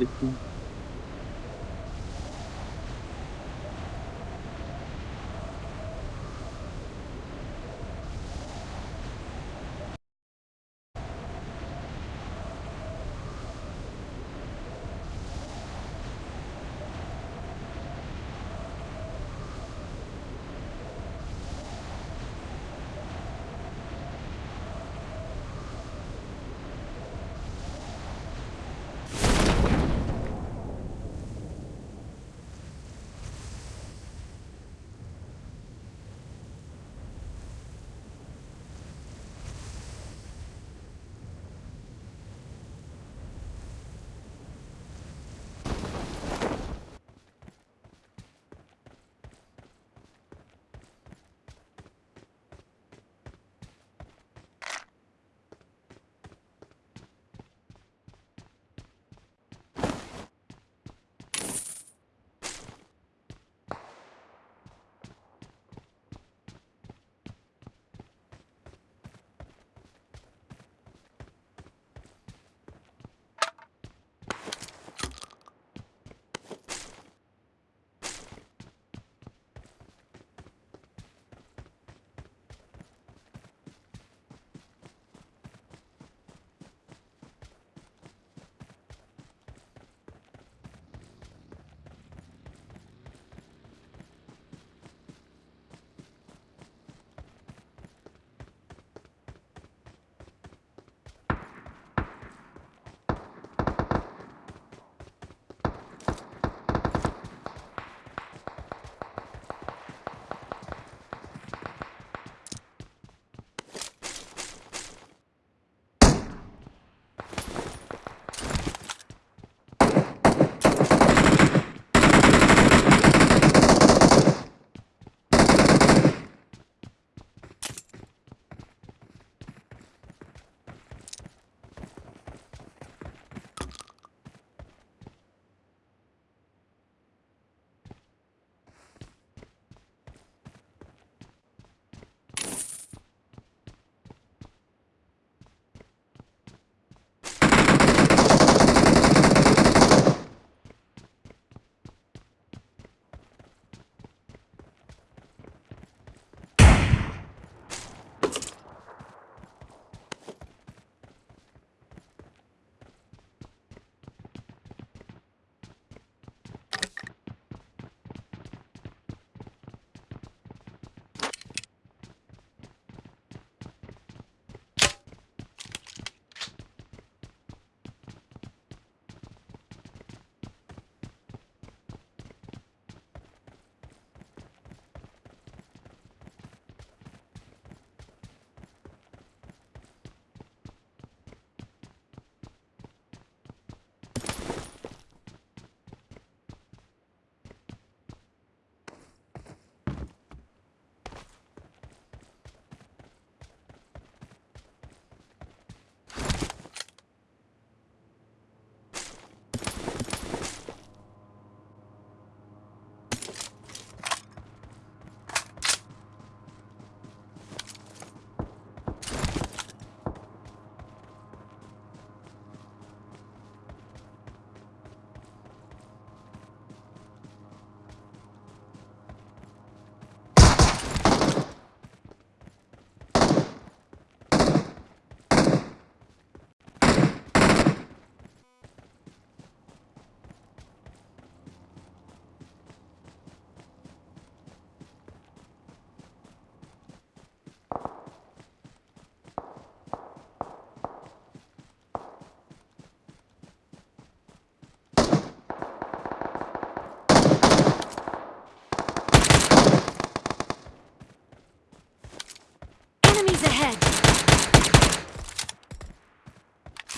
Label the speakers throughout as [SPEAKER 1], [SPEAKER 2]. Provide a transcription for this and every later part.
[SPEAKER 1] Enemies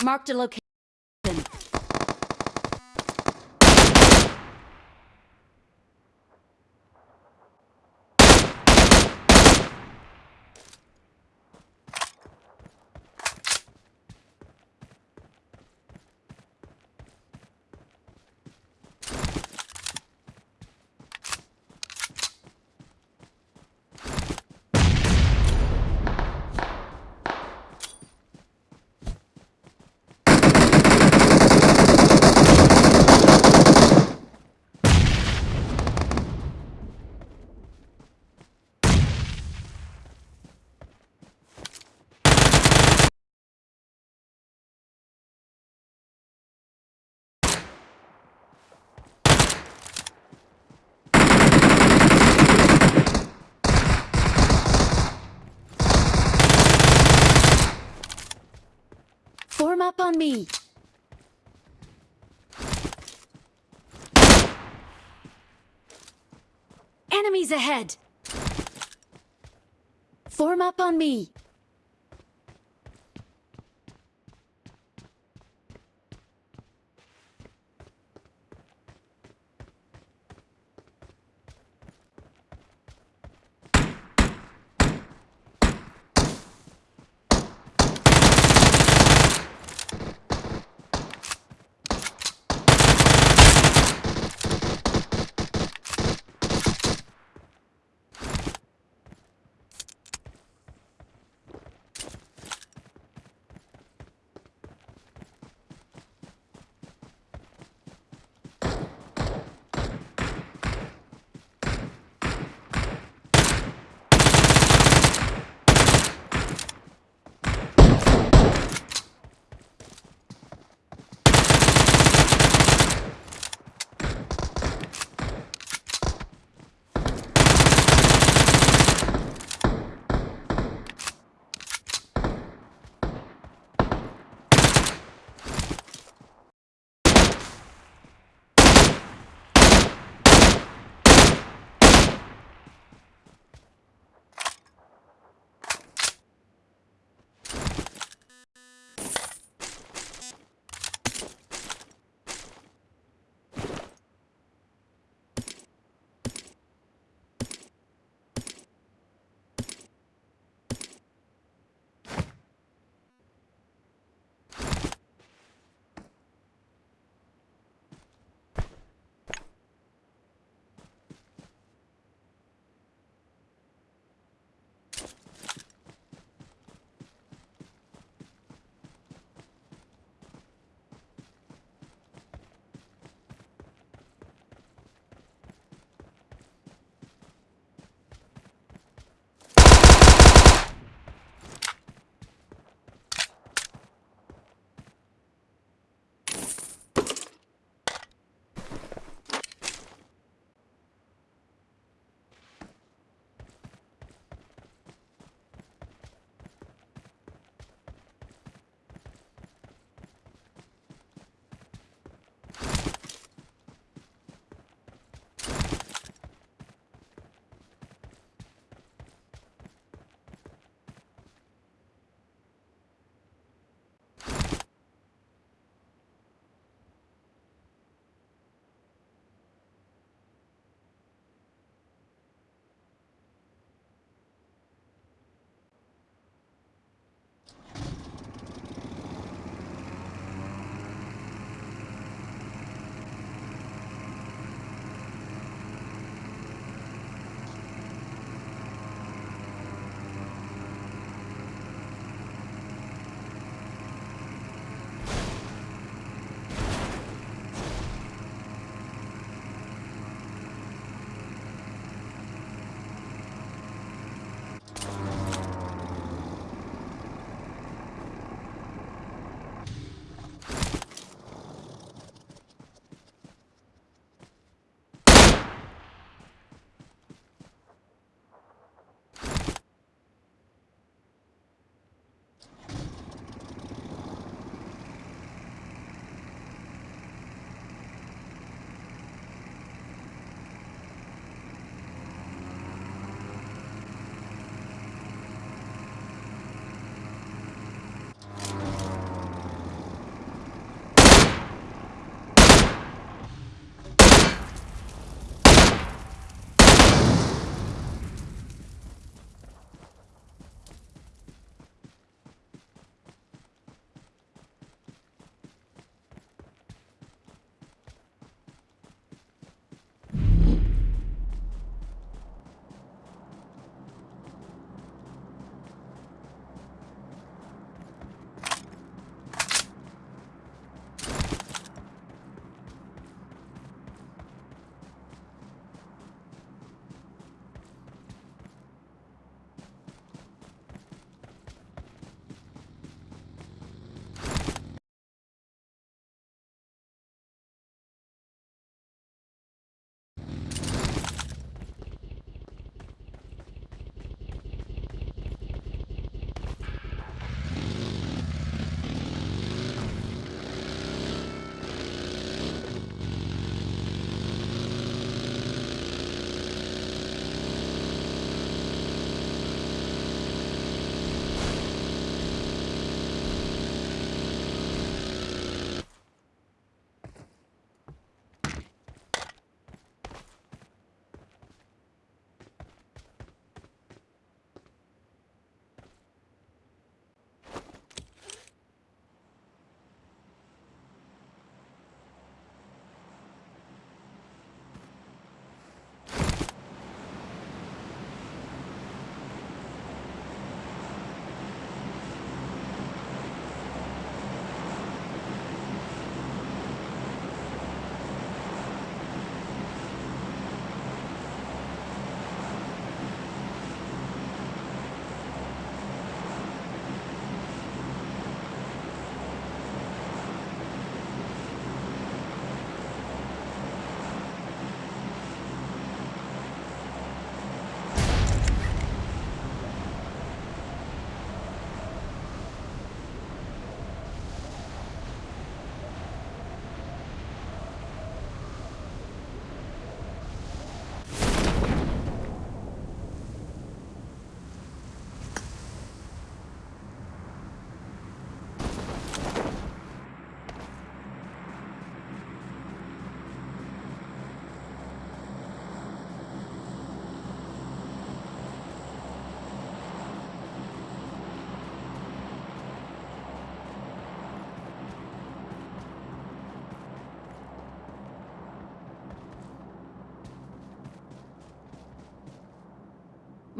[SPEAKER 1] Marked a location. On me. Enemies ahead. Form up on me.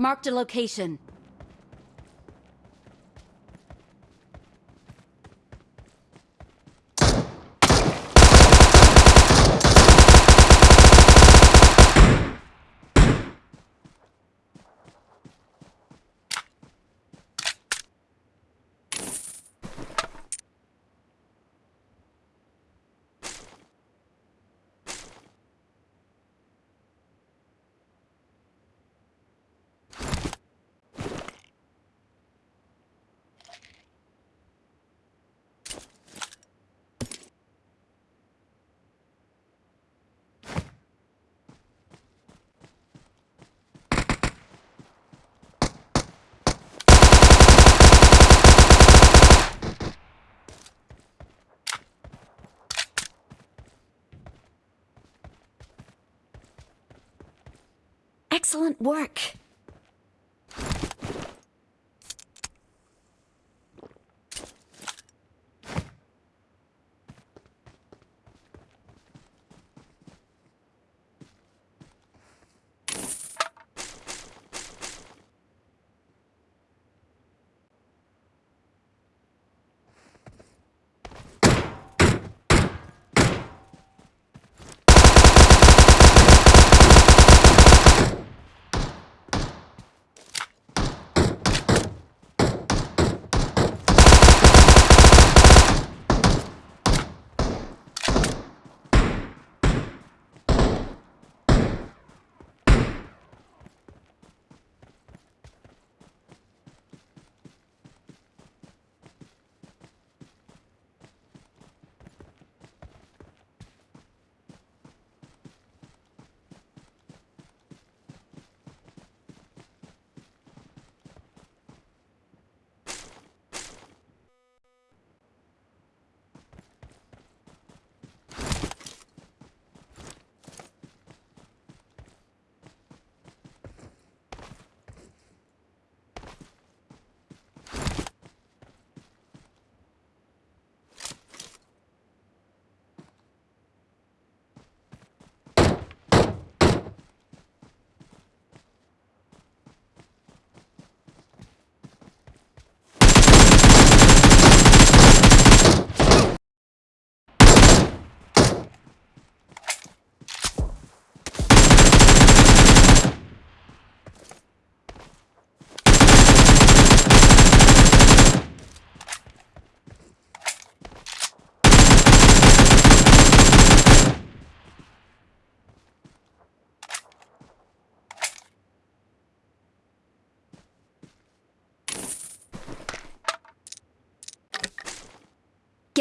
[SPEAKER 1] Marked a location. Excellent work.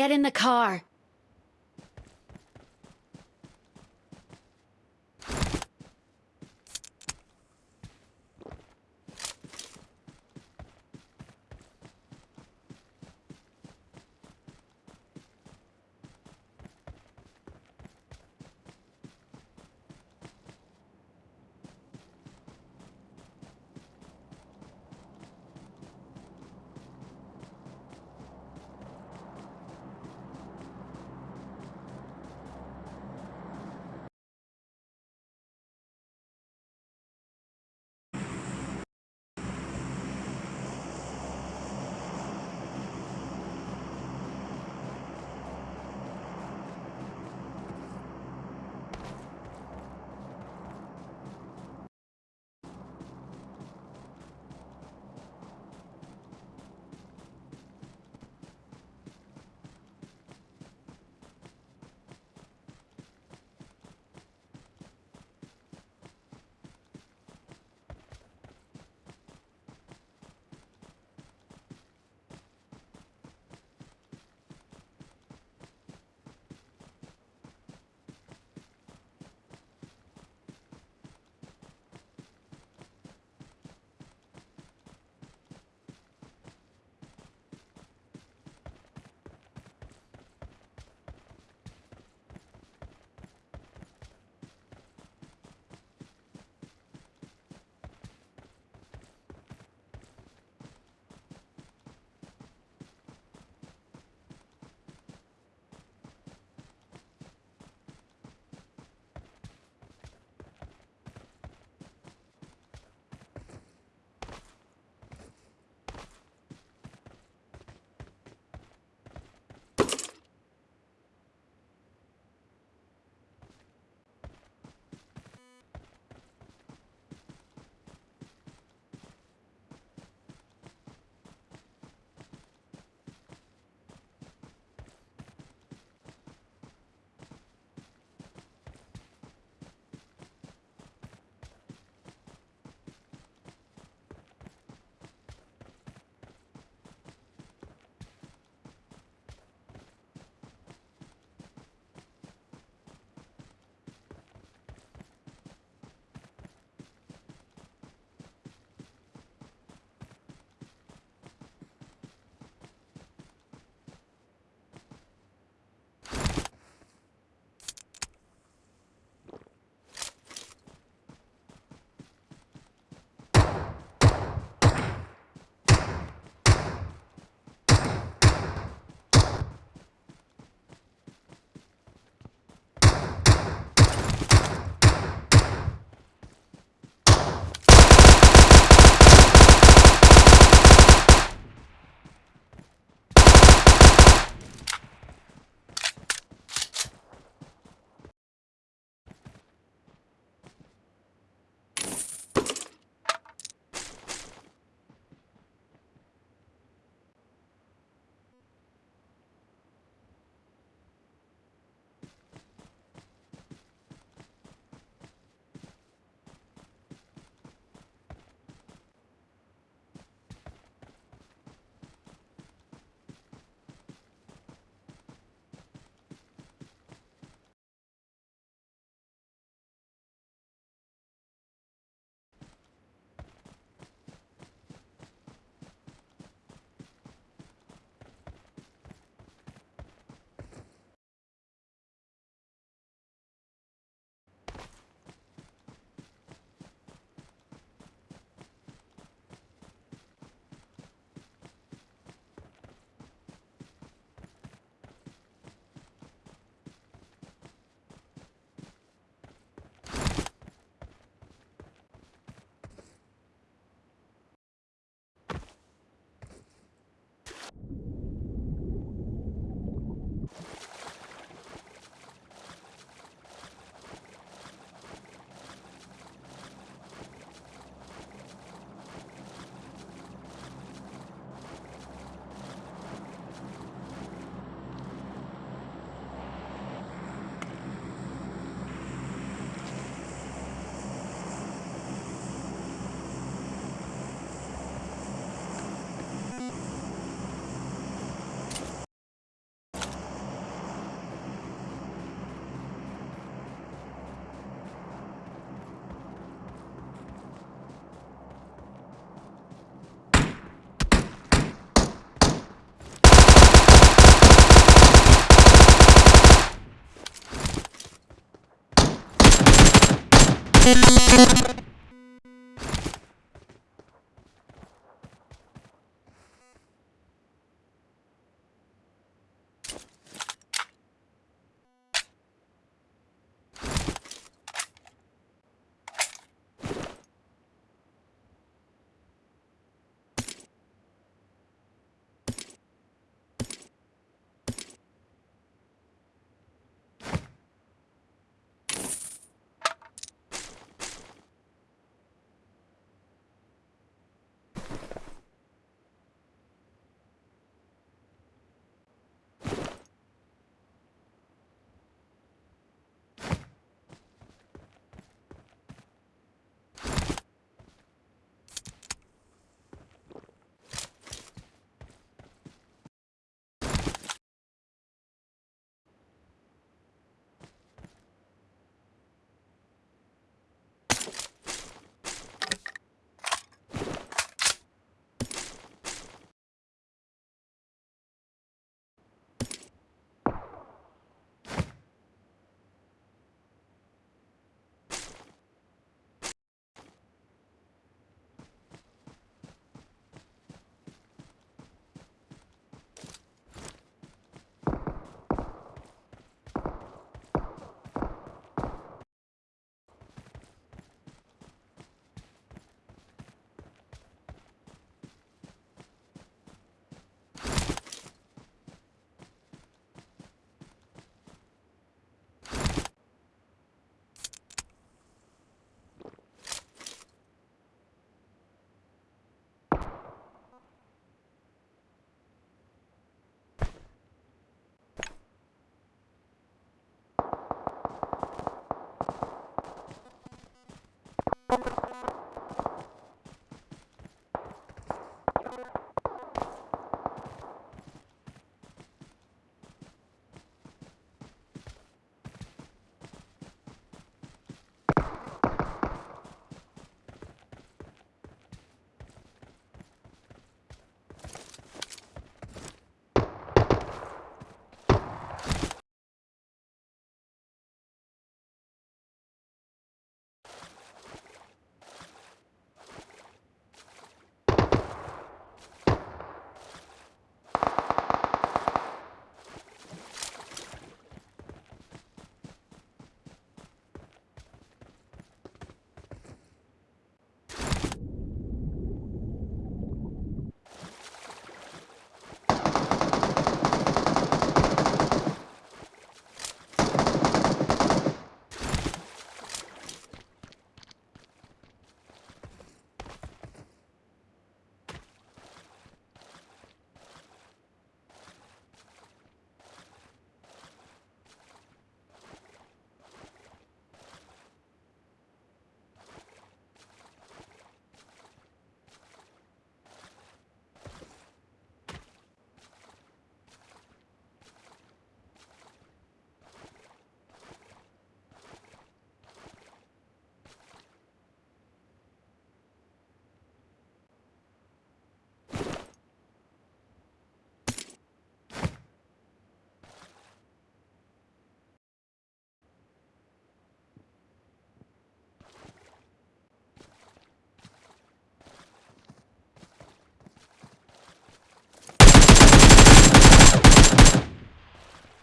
[SPEAKER 1] Get in the car.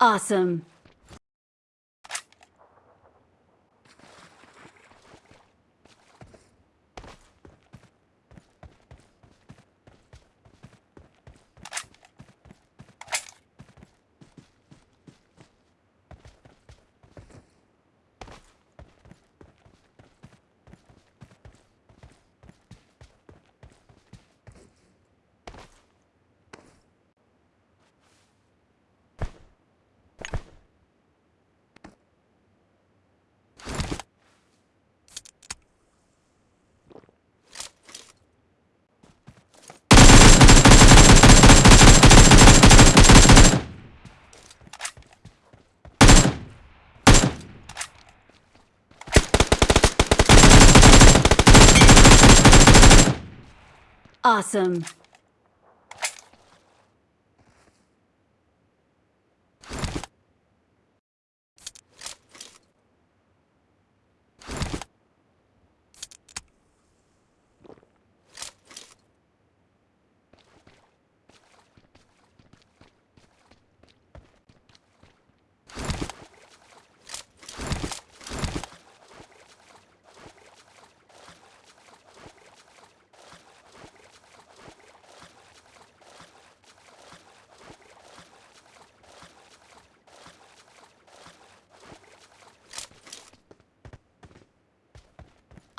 [SPEAKER 1] Awesome. Awesome.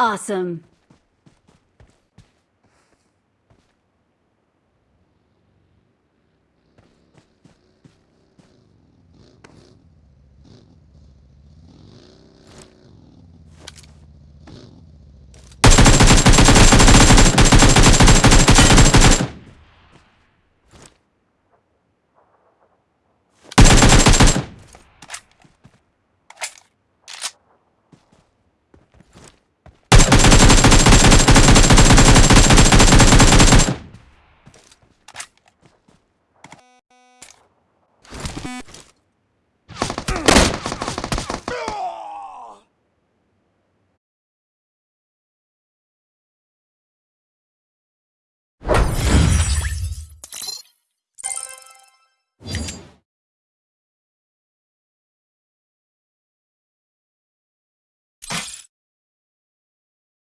[SPEAKER 1] Awesome.